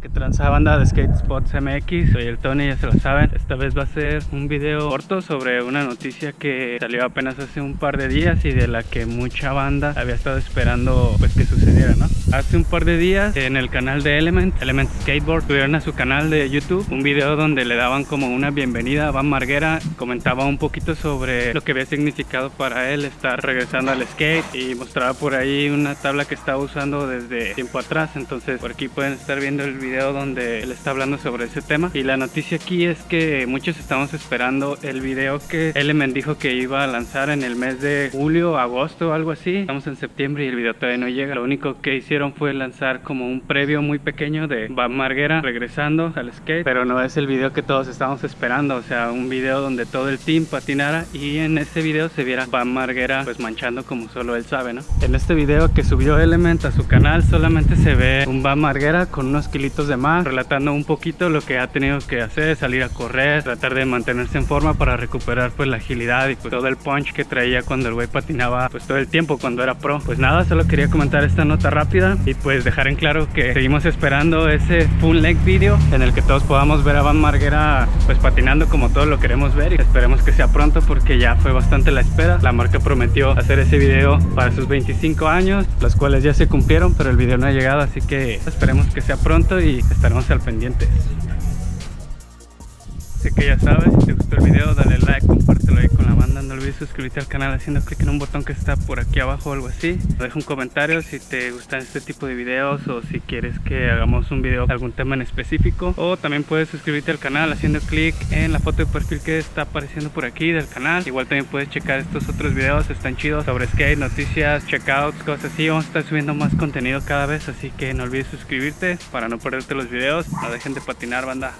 que tranza banda de Skate Spots MX, soy el Tony, ya se lo saben. Esta vez va a ser un video corto sobre una noticia que salió apenas hace un par de días y de la que mucha banda había estado esperando pues que sucediera, ¿no? Hace un par de días en el canal de Element, Element Skateboard, tuvieron a su canal de YouTube un video donde le daban como una bienvenida a Van Marguera, comentaba un poquito sobre lo que había significado para él estar regresando al skate y mostraba por ahí una tabla que estaba usando desde tiempo atrás, entonces por aquí pueden estar viendo el video donde él está hablando sobre ese tema. Y la noticia aquí es que muchos estamos esperando el video que Element dijo que iba a lanzar en el mes de julio, agosto algo así. Estamos en septiembre y el video todavía no llega. Lo único que hicieron fue lanzar como un previo muy pequeño de Van Marguera regresando al skate pero no es el video que todos estamos esperando o sea un video donde todo el team patinara y en ese video se viera Van Marguera pues manchando como solo él sabe ¿no? en este video que subió Element a su canal solamente se ve un Van Marguera con unos kilitos de más, relatando un poquito lo que ha tenido que hacer, salir a correr, tratar de mantenerse en forma para recuperar pues la agilidad y pues todo el punch que traía cuando el güey patinaba pues todo el tiempo cuando era pro. Pues nada, solo quería comentar esta nota rápida y pues dejar en claro que seguimos esperando ese full leg video en el que todos podamos ver a Van Marguera pues patinando como todos lo queremos ver y esperemos que sea pronto porque ya fue bastante la espera. La marca prometió hacer ese video para sus 25 años, los cuales ya se cumplieron, pero el video no ha llegado, así que esperemos que sea pronto y estaremos al pendiente. Que ya sabes, si te gustó el video dale like, compártelo ahí con la banda, no olvides suscribirte al canal haciendo clic en un botón que está por aquí abajo o algo así. Deja un comentario si te gustan este tipo de videos o si quieres que hagamos un video de algún tema en específico. O también puedes suscribirte al canal haciendo clic en la foto de perfil que está apareciendo por aquí del canal. Igual también puedes checar estos otros videos, están chidos sobre skate, noticias, checkouts, cosas así. Vamos a estar subiendo más contenido cada vez, así que no olvides suscribirte para no perderte los videos. No dejen de patinar banda.